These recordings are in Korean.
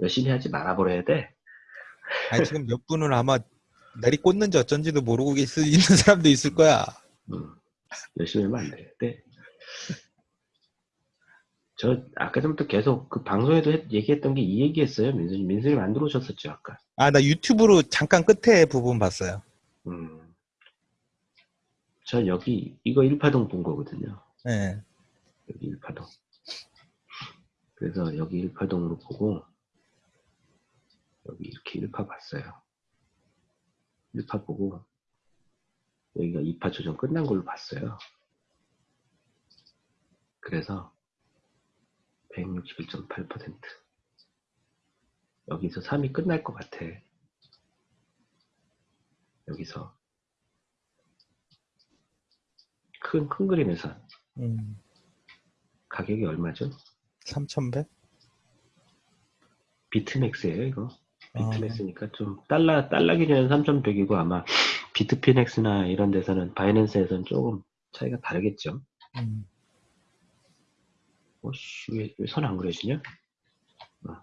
열심히 하지 말아버려야 돼. 아니 지금 몇 분은 아마 내리 꽂는지 어쩐지도 모르고 있, 있는 사람도 있을 거야. 음, 열심히 하면 안 돼. 네. 저 아까 전부터 계속 그 방송에도 했- 얘기했던 게 이 얘기했어요. 민수님, 민수님 안 들어오셨었죠 아까. 아 나 유튜브로 잠깐 끝에 부분 봤어요. 음. 저 여기 이거 1파동 본 거거든요. 예. 여기 1파동. 그래서 여기 1파동으로 보고 여기 이렇게 1파 봤어요. 1파 보고 여기가 2파 조정 끝난 걸로 봤어요. 그래서 161.8% 여기서 3이 끝날 것 같아. 여기서 큰, 큰 그림에서 음. 가격이 얼마죠? 3,100? 비트맥스예요 이거 아. 비트맥스니까 좀 달러 달러 기준은 3,100이고 아마 비트피넥스나 이런 데서는 바이낸스에서는 조금 차이가 다르겠죠 음. 오씨 왜손 안 그려지냐 어.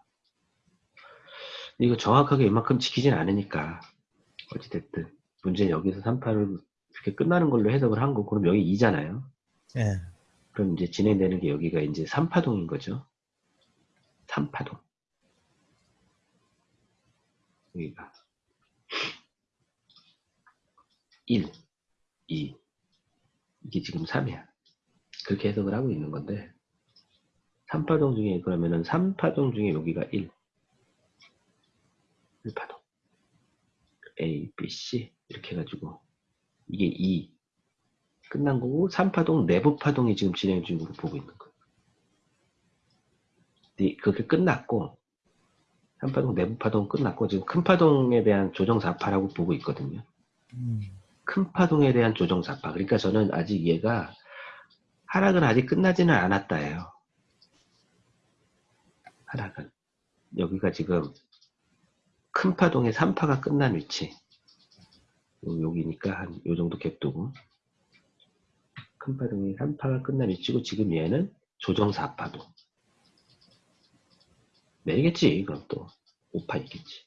이거 정확하게 이만큼 지키진 않으니까 어찌됐든 문제는 여기서 3파를 이렇게 끝나는 걸로 해석을 한 거고 그럼 여기 2잖아요 예. 그럼 이제 진행되는 게 여기가 이제 3파동인 거죠 3파동 여기가 1, 2 이게 지금 3이야. 그렇게 해석을 하고 있는 건데 3파동 중에 그러면은 3파동 중에 여기가 1 1파동. A, B, C 이렇게 해가지고 이게 2 끝난 거고 3파동 내부 파동이 지금 진행 중으로 보고 있는 거예요. 근데 그게 끝났고 3파동 내부 파동 끝났고 지금 큰 파동에 대한 조정 4파라고 보고 있거든요. 음. 큰 파동에 대한 조정 4파. 그러니까 저는 아직 얘가 하락은 아직 끝나지는 않았다예요. 하락은. 여기가 지금 큰 파동의 3파가 끝난 위치. 요- 여기니까 한 요 정도 갭도고 큰 파동의 3파가 끝난 위치고 지금 얘는 조정 4파도 내리겠지 이건 또 5파 이겠지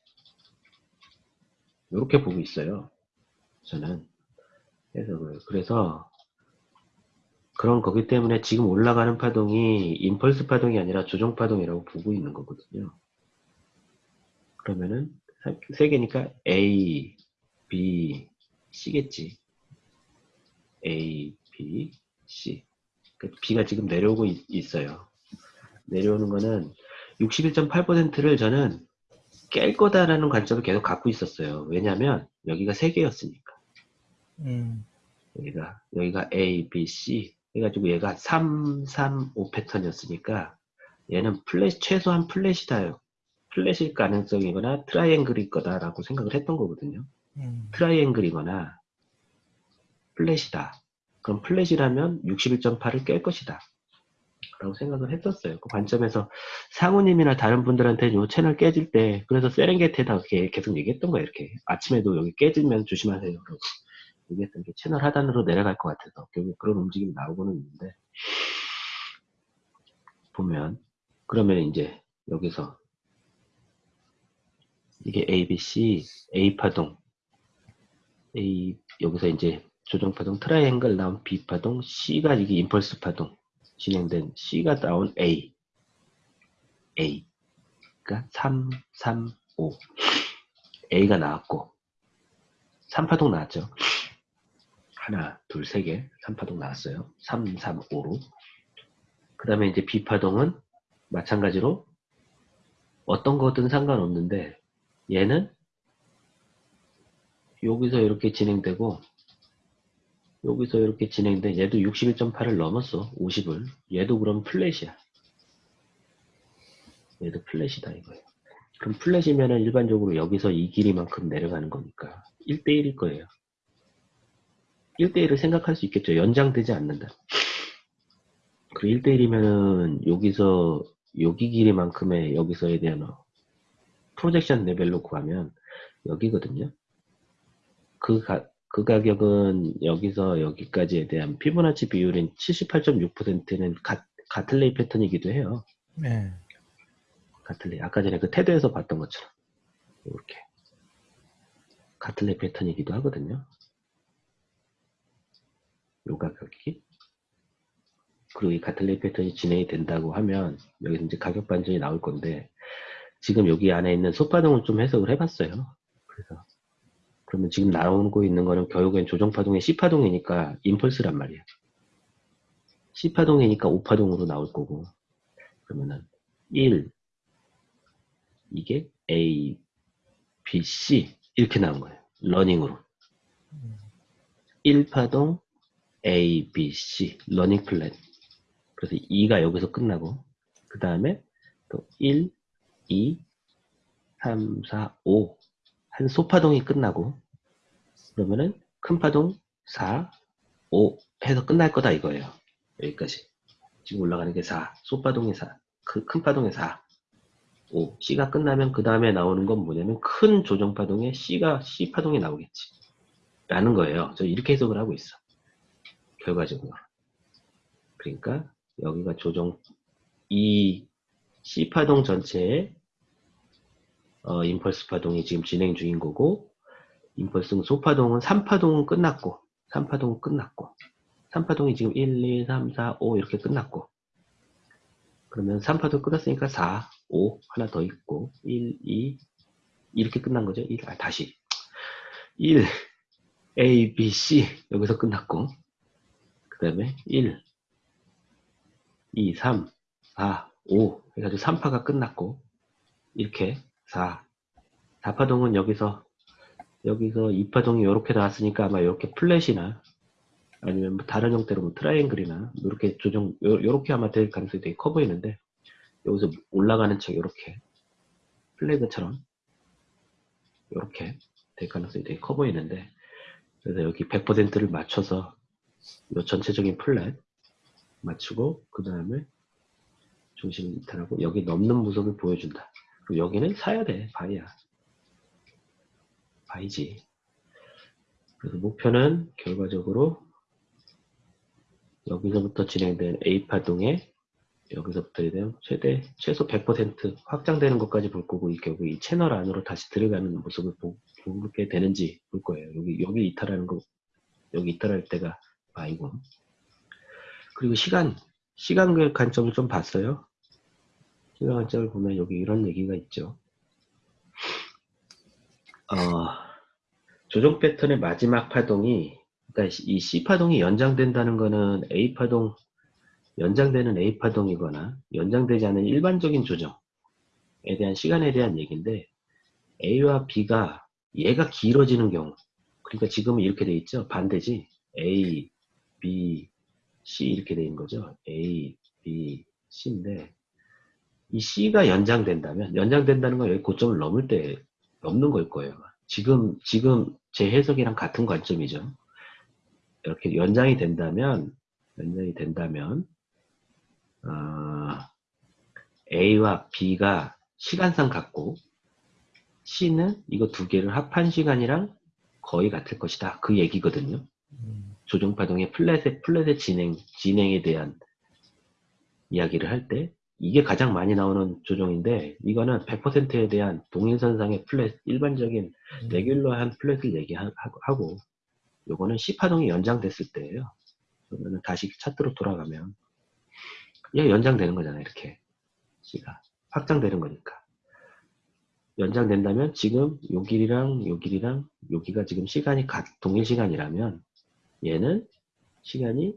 이렇게 보고 있어요 저는 해석을 그래서 그런 거기 때문에 지금 올라가는 파동이 임펄스 파동이 아니라 조정 파동이라고 보고 있는 거거든요. 그러면은 세- 세 개니까 A, B, C겠지. A, B, C. 그 B가 지금 내려오고 있, 어요 내려오는 거는 61.8%를 저는 깰 거다라는 관점을 계속 갖고 있었어요. 왜냐면 여기가 세 개였으니까. 음. 여기가 여기가 A, B, C 해가지고 얘가 3, 3, 5 패턴이었으니까 얘는 flat 최소한 flat이다요. flat일 가능성이거나 triangle일 거다라고 생각을 했던 거거든요. 음. triangle이거나 flat이다. 그럼 flat이라면 61.8을 깰 것이다. 라고 생각을 했었어요. 그 관점에서 상우님이나 다른 분들한테 요 채널 깨질 때 그래서 세렝게티에다 계속 얘기했던 거예요. 이렇게 아침에도 여기 깨지면 조심하세요. 그러고 얘기했던 게 채널 하단으로 내려갈 것 같아서 결국 그런 움직임이 나오고는 있는데 보면 그러면 이제 여기서 이게 ABC A 파동 A 여기서 이제 조정 파동 트라이앵글 나온 B 파동 C가 이게 impulse 파동 진행된 C가 나온 A. A. 그러니까 3 3 5 A가 나왔고 3파동 나왔죠? 하나 둘 세 개 3파동 나왔어요. 3 3 5로. 그 다음에 이제 B파동은 마찬가지로 어떤 거든 상관없는데 얘는 여기서 이렇게 진행되고 여기서 이렇게 진행돼. 얘도 61.8을 넘었어. 50을. 얘도 그럼 플랫이야. 얘도 플랫이다 이거예요 그럼 플랫이면은 일반적으로 여기서 이 길이만큼 내려가는 거니까 1대1일 거예요. 1대1을 생각할 수 있겠죠. 연장되지 않는다. 그리고 1대1이면은 여기서 여기 길이만큼의 여기서에 대한 어, 프로젝션 레벨로 구하면 여기거든요. 그, 가, 그 가격은 여기서 여기까지에 대한 피보나치 비율인 78.6%는 가, 가틀레이 패턴이기도 해요. 네. 가틀레 아까 전에 그 테드에서 봤던 것처럼 이렇게 가틀레 패턴이기도 하거든요. 요 가격이 그리고 이 가틀레 패턴이 진행이 된다고 하면 여기서 이제 가격 반전이 나올 건데 지금 여기 안에 있는 소파동을 좀 해석을 해봤어요. 그래서 그러면 지금 나오고 있는 거는 결국엔 조정파동의 C파동이니까 임펄스란 말이에요. C파동이니까 5파동으로 나올 거고 그러면은 1 이게 A, B, C 이렇게 나온 거예요. running으로. 1파동 A, B, C running flat. 그래서 2가 여기서 끝나고 그 다음에 또 1, 2, 3, 4, 5 한 소파동이 끝나고 그러면은 큰 파동 4, 5 해서 끝날 거다 이거예요. 여기까지. 지금 올라가는 게 4, 소파동이 4, 그 큰 파동이 4, 5. C가 끝나면 그 다음에 나오는 건 뭐냐면 큰 조정파동에 C가 C파동이 나오겠지. 라는 거예요. 저 이렇게 해석을 하고 있어. 결과적으로. 그러니까 여기가 조정 이 C파동 전체의 어, 임펄스 파동이 지금 진행 중인 거고 임펄스 소파동은 3파동은 끝났고 3파동은 끝났고 3파동이 지금 1, 2, 3, 4, 5 이렇게 끝났고 그러면 3파동 끝났으니까 4, 5 하나 더 있고 1, 2 이렇게 끝난 거죠. 1, 아, 다시 1 A, B, C 여기서 끝났고 그 다음에 1 2, 3, 4, 5 해가지고 3파가 끝났고 이렇게 4 4파동은 여기서 여기서 2파동이 이렇게 나왔으니까 아마 이렇게 flat이나 아니면 뭐 다른 형태로 뭐 triangle이나 이렇게 조정 요, 요렇게 아마 될 가능성이 되게 커 보이는데 여기서 올라가는 척 이렇게 flag처럼 이렇게 될 가능성이 되게 커 보이는데 그래서 여기 100%를 맞춰서 이 전체적인 플랫 맞추고 그 다음에 중심 이탈하고 여기 넘는 모습을 보여준다. 여기는 사야 돼 바이야 바이지. 그래서 목표는 결과적으로 여기서부터 진행된 A파동에 여기서부터 되면 최대 최소 100% 확장되는 것까지 볼 거고 이 결국 이 채널 안으로 다시 들어가는 모습을 보, 보게 되는지 볼 거예요. 여기 여기 이탈하는 거 여기 이탈할 때가 아이고 그리고 시간 시간 관점을 좀 봤어요. 관점을 보면 여기 이런 얘기가 있죠. 어, 조정 패턴의 마지막 파동이 그러니까 이 C 파동이 연장된다는 거는 A 파동 연장되는 A 파동이거나 연장되지 않은 일반적인 조정에 대한 시간에 대한 얘기인데 A와 B가 얘가 길어지는 경우 그러니까 지금은 이렇게 돼 있죠. 반대지. A, B, C 이렇게 돼 있는 거죠. A, B, C인데 이 C가 연장된다면 연장된다는 건 여기 고점을 넘을 때 넘는 걸 거예요 지금 지금 제 해석이랑 같은 관점이죠 이렇게 연장이 된다면 연장이 된다면 어, A와 B가 시간상 같고 C는 이거 두 개를 합한 시간이랑 거의 같을 것이다. 그 얘기거든요. 음, 조정파동의 flat의, flat의 진행, 진행에 대한 이야기를 할 때, 이게 가장 많이 나오는 조정인데, 이거는 100%에 대한 동일선상의 flat, 일반적인 음. regular한 flat을 얘기하고, 요거는 C파동이 연장됐을 때예요. 그러면 다시 차트로 돌아가면, 얘 연장되는 거잖아요, 이렇게. C가. 확장되는 거니까. 연장된다면 지금 요 길이랑 요 길이랑 여기가 지금 시간이 같, 동일 시간이라면 얘는 시간이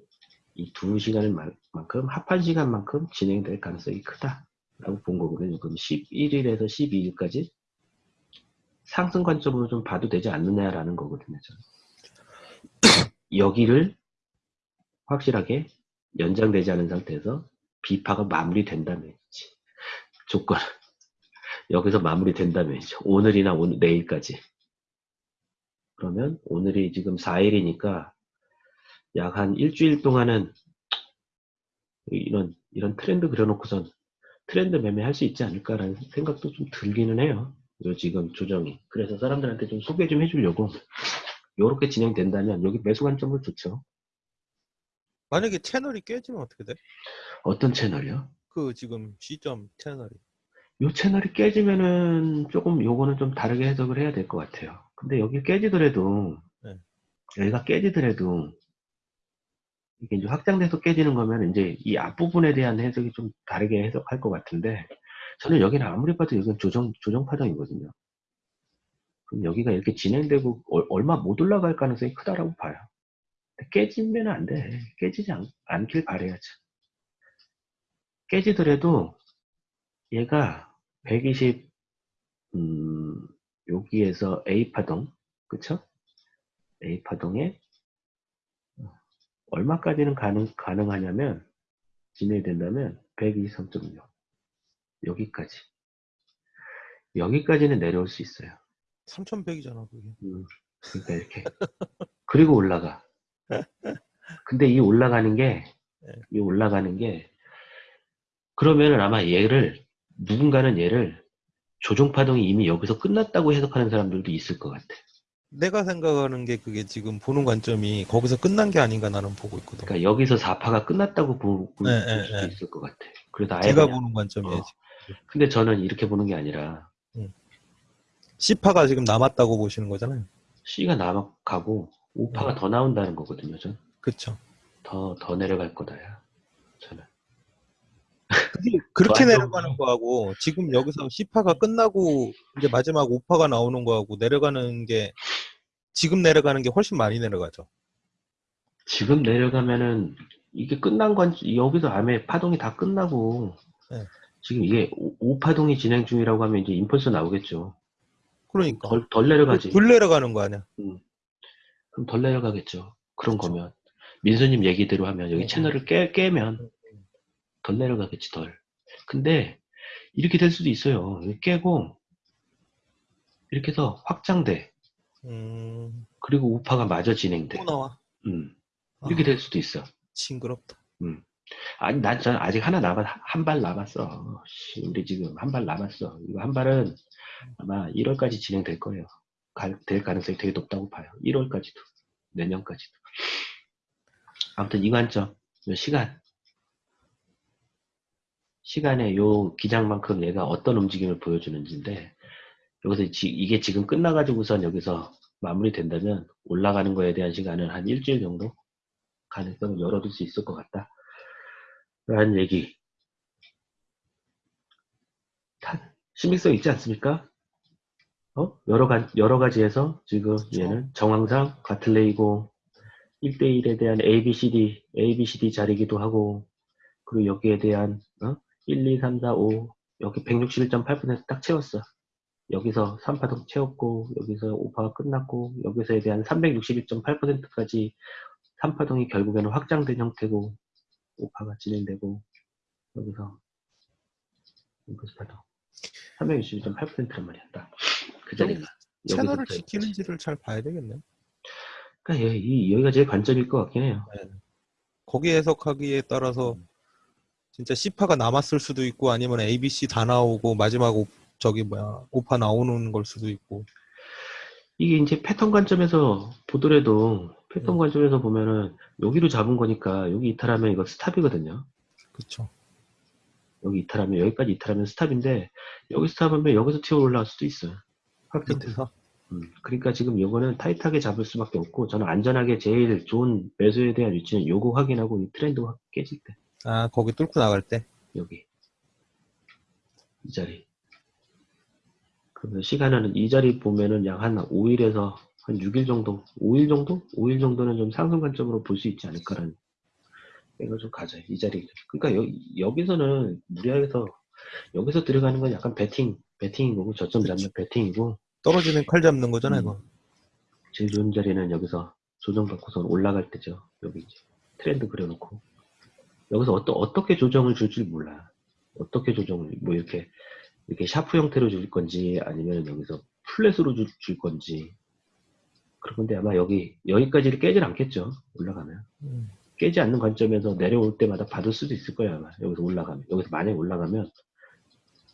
이 두 시간을 만큼 합한 시간만큼 진행될 가능성이 크다라고 본 거거든요. 그럼 11일에서 12일까지 상승 관점으로 좀 봐도 되지 않느냐라는 거거든요. 저는. 여기를 확실하게 연장되지 않은 상태에서 비파가 마무리된다면이지. 조건 여기서 마무리된다면이죠. 오늘이나 오늘 내일까지. 그러면 오늘이 지금 4일이니까 약 한 일주일 동안은 이런 이런 트렌드 그려놓고선 트렌드 매매할 수 있지 않을까라는 생각도 좀 들기는 해요. 요 지금 조정이. 그래서 사람들한테 좀 소개 좀 해주려고 요렇게 진행된다면 여기 매수 관점을 좋죠. 만약에 채널이 깨지면 어떻게 돼? 어떤 채널이요? 그 지금 시점 채널이 요 채널이 깨지면은 조금 요거는 좀 다르게 해석을 해야 될 것 같아요. 근데 여기 깨지더라도 네. 여기가 깨지더라도 이게 이제 확장돼서 깨지는 거면 이제 이 앞부분에 대한 해석이 좀 다르게 해석할 것 같은데 저는 여기는 아무리 봐도 여기는 조정 조정 파동이거든요. 그럼 여기가 이렇게 진행되고 얼- 얼마 못 올라갈 가능성이 크다라고 봐요. 깨지면 안 돼. 깨지지 않, 않길 바래야죠. 깨지더라도 얘가 120 음, 여기에서 A 파동 그쵸? A 파동에 얼마까지는 가능, 가능하냐면 진행된다면 123.6 여기까지. 여기까지는 내려올 수 있어요. 3,100이잖아 그게. 음, 그러니까 이렇게. 그리고 올라가. 근데 이 올라가는 게 이 올라가는 게 그러면은 아마 얘를 누군가는 얘를 조종파동이 이미 여기서 끝났다고 해석하는 사람들도 있을 것 같아 내가 생각하는 게 그게 지금 보는 관점이 거기서 끝난 게 아닌가 나는 보고 있거든. 그러니까 여기서 4파가 끝났다고 보, 볼 네, 네, 수도 네. 있을 것 같아 그래서 아예 제가 그냥- 보는 관점이에요. 어. 근데 저는 이렇게 보는 게 아니라 C파가 지금 남았다고 보시는 거잖아요. C가 남아가고 5파가 네. 더 나온다는 거거든요. 전. 그렇죠. 더, 더 내려갈 거다야. 저는. 그렇게 내려가는 거하고 지금 여기서 C파가 끝나고 이제 마지막 5파가 나오는 거하고 내려가는 게 지금 내려가는 게 훨씬 많이 내려가죠. 지금 내려가면은 이게 끝난 건 여기서 암에 파동이 다 끝나고 네. 지금 이게 5파동이 진행 중이라고 하면 이제 임펄스 나오겠죠. 그러니까 덜, 덜 내려가지. 덜 내려가는 거 아니야. 그럼 덜 내려가겠죠. 그런 그쵸. 거면. 민수님 얘기대로 하면 여기 네. 채널을 깨, 깨면 덜 내려가겠지, 덜. 근데 이렇게 될 수도 있어요. 깨고 이렇게 해서 확장돼. 음, 그리고 우파가 마저 진행돼. 또 나와. 음, 이렇게 아, 될 수도 있어. 징그럽다. 아니, 난, 전 아직 하나 남았, 한 발 남았어. 씨, 우리 지금 한 발 남았어. 이거 한 발은 아마 1월까지 진행될 거예요. 갈- 될 가능성이 되게 높다고 봐요. 1월까지도. 내년까지도. 아무튼 이 관점, 요 시간. 시간에 요 기장만큼 얘가 어떤 움직임을 보여주는지인데, 여기서 지- 이게 지금 끝나가지고선 여기서 마무리된다면 올라가는 거에 대한 시간은 한 일주일 정도 가능성을 열어둘 수 있을 것 같다. 라는 얘기. 다 신빙성 있지 않습니까? 어? 여러, 가, 여러 가지에서 지금 그쵸. 얘는 정황상 가틀레이고 1대1에 대한 ABCD, ABCD 자리기도 하고 그리고 여기에 대한 어? 1, 2, 3, 4, 5 여기 161.8%딱 채웠어. 여기서 3파동 채웠고 여기서 5파가 끝났고 여기서에 대한 361.8%까지 3파동이 결국에는 확장된 형태고 5파가 진행되고 여기서 인코스 파동. 361.8%란 말이야 딱. 그 자리가 채널을 지키는지를 잘 봐야 되겠네. 그러니까 여기, 이- 여기가 제일 관점일 것 같긴 해요. 거기 해석하기에 따라서 진짜 C파가 남았을 수도 있고 아니면 ABC 다 나오고 마지막 오, 저기 뭐야 5파 나오는 걸 수도 있고. 이게 이제 패턴 관점에서 보더라도 패턴 음. 관점에서 보면은 여기로 잡은 거니까 여기 이탈하면 이거 스탑이거든요. 그쵸. 여기 이탈하면 여기까지 이탈하면 스탑인데 여기 스탑하면 여기서 튀어 올라갈 수도 있어요. 확정돼서 밑에서? 음, 그러니까 지금 요거는 타이트하게 잡을 수밖에 없고 저는 안전하게 제일 좋은 매수에 대한 위치는 요거 확인하고 이 트렌드 확 깨질 때 아 거기 뚫고 나갈 때 여기 이 자리 그러면 시간은 이 자리 보면은 약 한 5일에서 한 6일 정도 5일 정도? 5일 정도는 좀 상승 관점으로 볼 수 있지 않을까라는 생각을 좀 가져요 이 자리 그러니까 여, 여기서는 무리하게서 여기서 들어가는 건 약간 배팅 배팅인 거고 저점 잡는 그치. 배팅이고 떨어지는 칼 잡는 거잖아 음. 이거 제일 좋은 자리는 여기서 조정받고서 올라갈 때죠. 여기 이제 트렌드 그려놓고 여기서 어떠, 어떻게 조정을 줄줄 몰라. 어떻게 조정을 뭐 이렇게 이렇게 sharp 형태로 줄 건지 아니면 여기서 flat으로 줄, 줄 건지 그런 건데 아마 여기 여기까지를 깨질 않겠죠. 올라가면 음. 깨지 않는 관점에서 내려올 때마다 받을 수도 있을 거예요 아마 여기서 올라가면 여기서 만약에 올라가면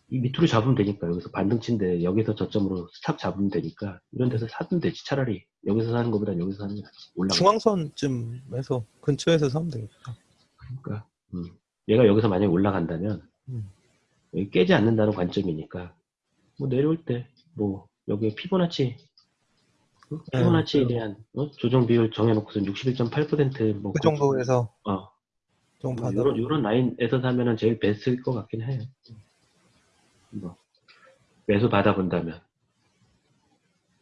이 밑으로 잡으면 되니까 여기서 반등치인데 여기서 저점으로 stop 잡으면 되니까 이런 데서 사면 되지 차라리 여기서 사는 것보다 여기서 사는 게 낫지 올라가 중앙선쯤에서 근처에서 사면 되겠다 그러니까 음. 얘가 여기서 만약에 올라간다면 음. 여기 깨지 않는다는 관점이니까 뭐 내려올 때 뭐 여기 피보나치 어? 네, 피보나치에 그- 대한 어? 조정 비율 정해놓고선 61.8%뭐 그 정도에서 어, 좀 뭐. 요런, 요런 라인에서 사면은 제일 베스트일 것 같긴 해요. 뭐, 매수 받아본다면.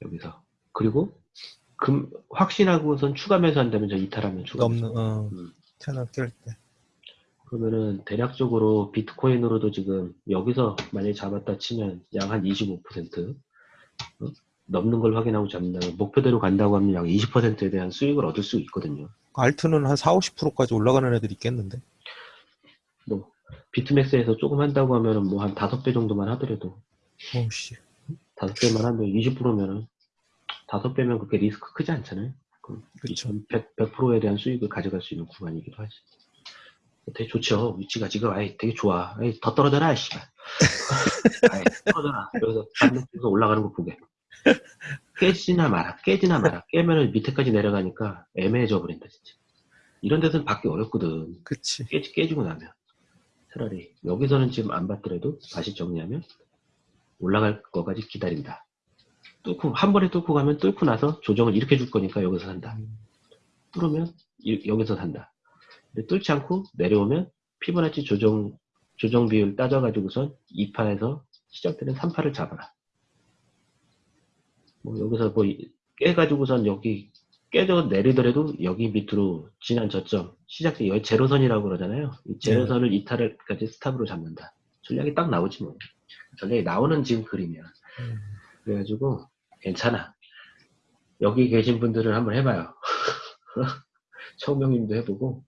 여기서. 그리고, 금, 확신하고선 추가 매수한다면 저 이탈하면 추가. 없는 어, 음. 채널 깰 때. 그러면은 대략적으로 비트코인으로도 지금 여기서 만약에 잡았다 치면 약 한 25% 어? 넘는 걸 확인하고 잡는다면 목표대로 간다고 하면 약 20%에 대한 수익을 얻을 수 있거든요. 알트는 한 4, 50%까지 올라가는 애들 있겠는데. 뭐, 비트맥스에서 조금 한다고 하면은 뭐 한 5배 정도만 하더라도 오씨. 다섯 배만 하면 20%면은 다섯 배면 그렇게 리스크 크지 않잖아요. 그럼 그쵸. 100, 100%에 대한 수익을 가져갈 수 있는 구간이기도 하지. 되게 좋죠. 위치가 지금 아예 되게 좋아. 아이, 더 떨어져라, 씨발. 아이, 떨어져라. 여기서 반대쪽에서 올라가는 거 보게. 깨지나 마라, 깨지나 마라. 깨면은 밑에까지 내려가니까 애매해져 버린다, 진짜. 이런 데서는 받기 어렵거든. 그치. 깨지, 깨지고 나면. 차라리 여기서는 지금 안 받더라도 다시 정리하면 올라갈 거까지 기다린다. 뚫고 한 번에 뚫고 가면 뚫고 나서 조정을 이렇게 줄 거니까 여기서 산다. 뚫으면 이- 여기서 산다. 뚫지 않고 내려오면 피보나치 조정 조정 비율 따져가지고선 2파에서 시작되는 3파를 잡아라. 뭐 여기서 뭐 이- 깨가지고선 여기 깨져 내리더라도 여기 밑으로 지난 저점 시작대 여기 제로선이라고 그러잖아요. 이 제로선을 이탈을까지 스탑으로 잡는다. 전략이 딱 나오지 뭐. 전략이 나오는 지금 그림이야. 음. 그래가지고 괜찮아. 여기 계신 분들은 한번 해봐요. 청명님도 해보고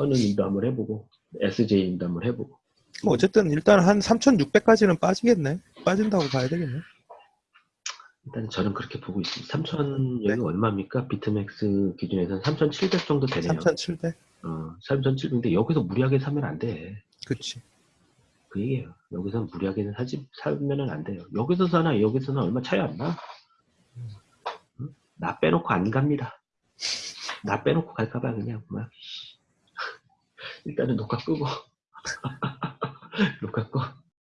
선우님도 한번 해보고 SJ님도 한번 해보고 뭐 어쨌든 일단 한 3,600까지는 빠지겠네. 빠진다고 봐야 되겠네. 일단 저는 그렇게 보고 있습니다. 3,000 여기 얼마입니까? 비트맥스 기준에서는 3,700 정도 되네요. 3,700? 어, 3,700인데 여기서 무리하게 사면 안 돼. 그치. 그 얘기예요. 여기서 무리하게는 사지 사면은 안 돼요. 여기서 사나 여기서는 얼마 차이 안 나. 빼놓고 안 갑니다. 나 빼놓고 갈까봐 그냥 막 씨. 일단은 녹화 끄고 녹화 꺼.